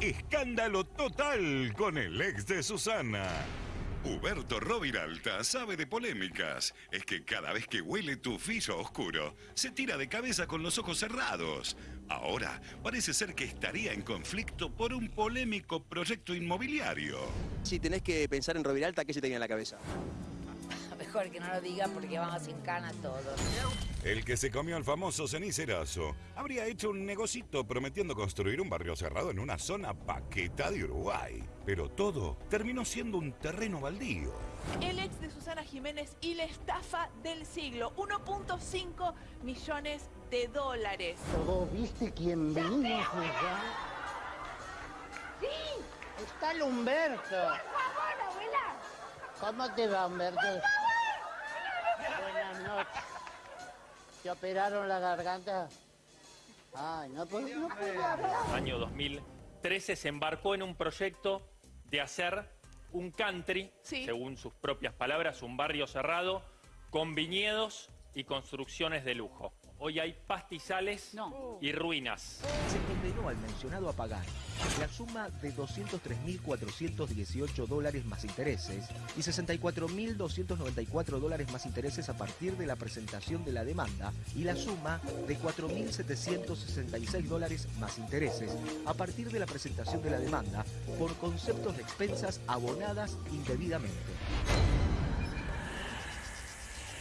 Escándalo total con el ex de Susana. Huberto Roviralta sabe de polémicas. Es que cada vez que huele tu tufillo oscuro, se tira de cabeza con los ojos cerrados. Ahora parece ser que estaría en conflicto por un polémico proyecto inmobiliario. Si tenés que pensar en Roviralta, ¿qué se te viene a la cabeza? Mejor que no lo diga porque vamos sin cana todos. El que se comió al famoso cenicerazo habría hecho un negocito prometiendo construir un barrio cerrado en una zona paqueta de Uruguay. Pero todo terminó siendo un terreno baldío. El ex de Susana Jiménez y la estafa del siglo. 1.5 millones de dólares. ¿Vos viste quién venimos acá? ¡Sí! Está el Humberto. ¡Por favor, abuela! ¿Cómo te va, Humberto? Noches. ¿Te operaron la garganta? Ay, no puedo, no puedo hablar. Año 2013 se embarcó en un proyecto de hacer un country, Sí. según sus propias palabras, un barrio cerrado con viñedos y construcciones de lujo. Hoy hay pastizales y ruinas. se condenó al mencionado a pagar la suma de 203.418 dólares más intereses y 64.294 dólares más intereses a partir de la presentación de la demanda y la suma de 4.766 dólares más intereses a partir de la presentación de la demanda por conceptos de expensas abonadas indebidamente.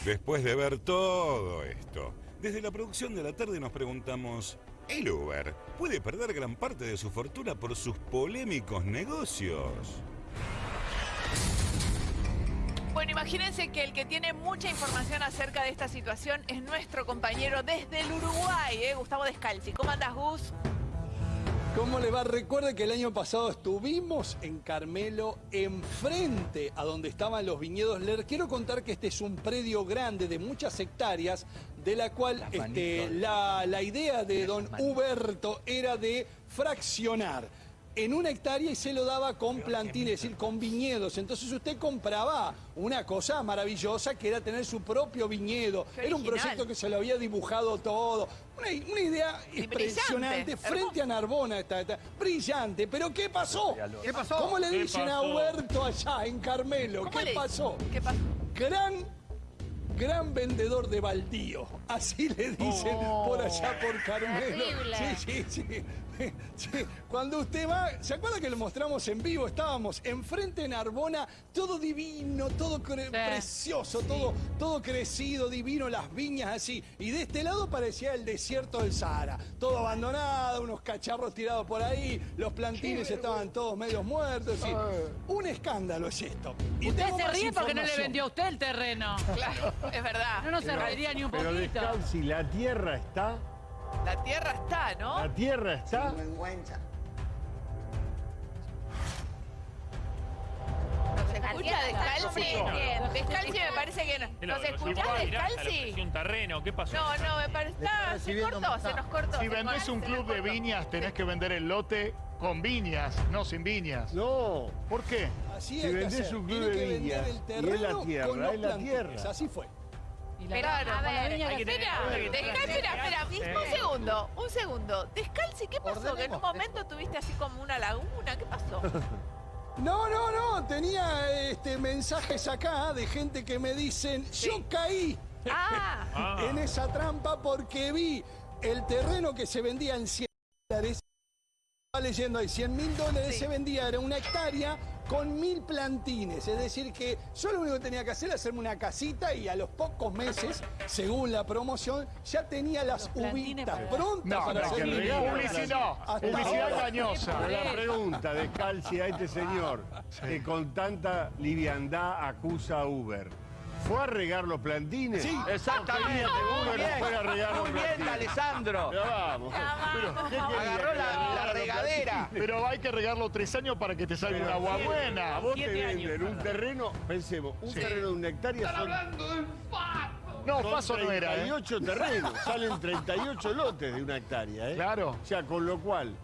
Después de ver todo esto, desde la producción de la tarde nos preguntamos, ¿el Uber puede perder gran parte de su fortuna por sus polémicos negocios? Bueno, imagínense que el que tiene mucha información acerca de esta situación es nuestro compañero desde el Uruguay, ¿eh? Gustavo Descalzi. ¿Cómo andas, Gus? ¿Cómo le va? Recuerde que el año pasado estuvimos en Carmelo, enfrente a donde estaban los viñedos. Les quiero contar que este es un predio grande de muchas hectáreas, de la cual este, la, la idea de don Huberto era de fraccionar en una hectárea y se lo daba con plantines, es decir, con viñedos. Entonces usted compraba una cosa maravillosa que era tener su propio viñedo. Qué Era un original. proyecto que se lo había dibujado todo. Una, una idea impresionante. Frente a Narbona está, está. Brillante. ¿Pero qué pasó? ¿Qué pasó? ¿Cómo le ¿Qué dicen a pasó? Huberto allá en Carmelo? ¿Cómo ¿Qué le- pasó? ¿Qué pasó? Gran, gran vendedor de baldío. Así le dicen por allá por Carmelo. Terrible. Sí, sí, sí, Sí. Cuando usted va, ¿se acuerda que lo mostramos en vivo? Estábamos enfrente en Arbona, todo divino, todo cre- precioso, todo, todo crecido, divino, las viñas así. Y de este lado parecía el desierto del Sahara. Todo abandonado, unos cacharros tirados por ahí, los plantines estaban todos medios muertos. sí. Un escándalo es esto. Y Usted se ríe porque no le vendió a usted el terreno. Claro, es verdad. No, no se reiría ni un Pero poquito. Descalzi, la tierra está, La tierra está, ¿no? la tierra está. Escucha Descalzi? Descalzi me parece que no. ¿Nos escuchás, Descalzi? un terreno, ¿qué pasó? No, no, me parece... se cortó, se nos cortó. Si vendés un club de viñas, tenés que vender el lote con viñas, no sin viñas. No, ¿Por qué? Así Si hay que vendés hacer. un club Tiene de que vender viñas, el y es la tierra, con los es la tierra. Así fue. Pero, a ver, Espera, espera, espera, un segundo, un segundo. Descalzi, ¿qué pasó? Que en un momento tuviste así como una laguna, ¿qué pasó? No, no, no. Tenía este, mensajes acá de gente que me dicen, yo caí Ah, Ah. en esa trampa porque vi el terreno que se vendía en 100 dólares. Estaba leyendo ahí, 100 mil dólares Sí. se vendía, era una hectárea con mil plantines. Es decir, que yo lo único que tenía que hacer era hacerme una casita y a los pocos meses, según la promoción, ya tenía las uvitas prontas No, para no, publicidad, Hasta publicidad engañosa. La pregunta Descalzi a este señor que con tanta liviandad acusa a Uber. ¿Fue a regar los plantines? Sí. Exactamente. Uber no fue a regar los plantines. Alessandro. Ya vamos. Pero, ¿qué quería? Agarró ¿Que la- regadera. Pero hay que regarlo tres años para que te salga una agua A buena. vos te Siete años. venden un terreno, pensemos, un terreno de una hectárea son, No, son paso no era, ¿eh? 38 terrenos, salen 38 lotes de una hectárea, ¿eh? Claro. O sea, con lo cual,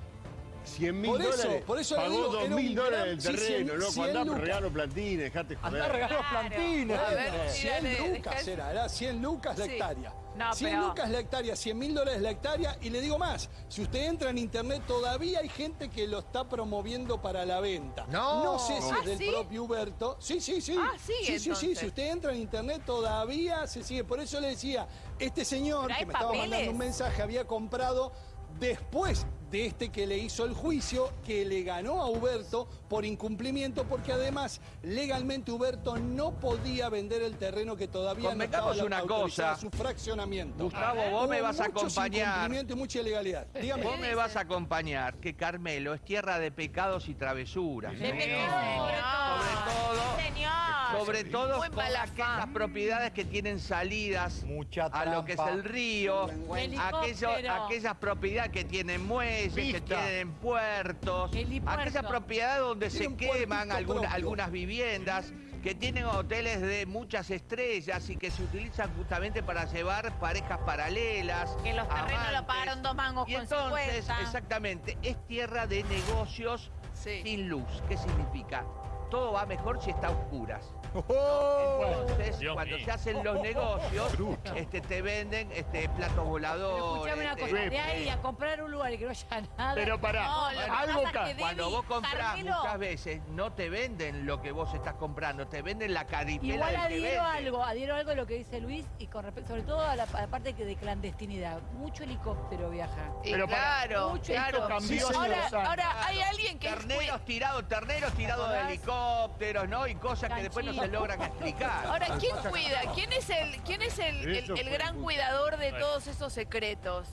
100 mil Por eso, dólares, por eso le pagó digo, 2 era mil dólares gran- el sí, terreno, 100, ¿no? 100 Cuando lucas. regalo plantines, dejate joder. Andá plantines. A ver, Bueno, sí, 100 dale, lucas era, era 100 lucas la Sí. hectárea. No, 100 pero- lucas la hectárea, 100 mil dólares la hectárea. Y le digo más, si usted entra en internet, todavía hay gente que lo está promoviendo para la venta. No. No sé si Ah, es del ¿sí? propio Huberto. Sí, sí, sí. Ah, sí, sí, sí. entonces. Si usted entra en internet, todavía se sigue. Por eso le decía, este señor que me estaba mandando papeles. un mensaje había comprado después de este que le hizo el juicio, que le ganó a Huberto por incumplimiento, porque además legalmente Huberto no podía vender el terreno que todavía no estaba una cosa. su fraccionamiento. Gustavo, vos Hubo me vas a muchos acompañar. incumplimiento y mucha ilegalidad. Dígame. Vos me vas a acompañar que Carmelo es tierra de pecados y travesuras. De ¿eh? pecado, Sobre todo, Señor. Sobre todo Muy con mala aquellas fama. propiedades que tienen salidas Mucha a lo que es trampa. el río, Helicóptero. aquellas propiedades que tienen muelles, que Pista. tienen puertos, Helipuerto. aquellas propiedades donde se un queman puertito alguna- propio. algunas viviendas, que tienen hoteles de muchas estrellas y que se utilizan justamente para llevar parejas paralelas. Que los terrenos lo amantes. pagaron dos mangos Y con entonces, 50. exactamente, es tierra de negocios Sí. sin luz. ¿Qué significa? Todo va mejor si está a oscuras. Oh. Entonces, Dios cuando mío. se hacen los negocios, este, te venden este, platos Pero voladores. escuchame una cosa, eh, de ahí a comprar un lugar y que no haya nada. Pero pará, No, lo que algo pasa es ca- que Cuando vos comprás Carmelo- muchas veces, no te venden lo que vos estás comprando, te venden la caripela Igual del que adhiero vende. algo, adhiero algo a lo que dice Luis y con respecto, sobre todo a la, a la parte que de clandestinidad. Mucho helicóptero viaja. Y Pero claro, mucho claro. esto cambió hace ahora, dos años. ahora hay alguien que es Terneros tirados, terneros tirados de acordás? Helicópteros, ¿no? Y cosas que después no se logran explicar. Ahora, ¿quién cuida? ¿Quién es el, quién es el, el- gran cuidador de todos esos secretos?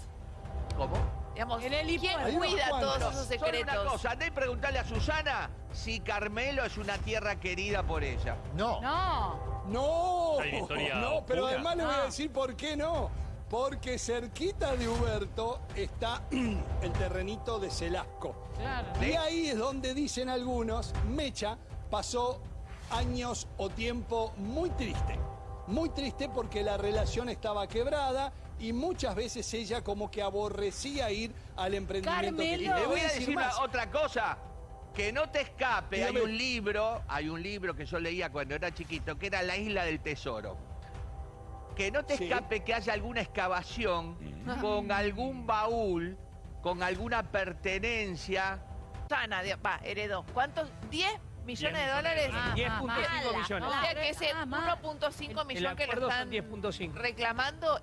¿Cómo? Digamos, El ¿quién cuida todos esos Solo una secretos? cosa, andá y preguntarle a Susana si Carmelo es una tierra querida por ella. No. No. No, una no, pero oscura. además le voy a No. decir por qué no. Porque cerquita de Huberto está el terrenito de Celasco. Claro. Y ahí es donde dicen algunos, Mecha pasó años o tiempo muy triste. Muy triste porque la relación estaba quebrada y muchas veces ella como que aborrecía ir al emprendimiento. que Carmelo. tenía. Le voy a decir más. otra cosa. Que no te escape, Dígame. hay un libro, hay un libro que yo leía cuando era chiquito, que era La Isla del Tesoro. Que no te Sí. escape que haya alguna excavación con algún baúl, con alguna pertenencia. Sana, de- va, heredó. ¿Cuántos? ¿10 millones de millones de dólares? dólares. 10.5 Mala. millones. O sea que ese Ah, mal. 1.5 El millón que son están 10.5. reclamando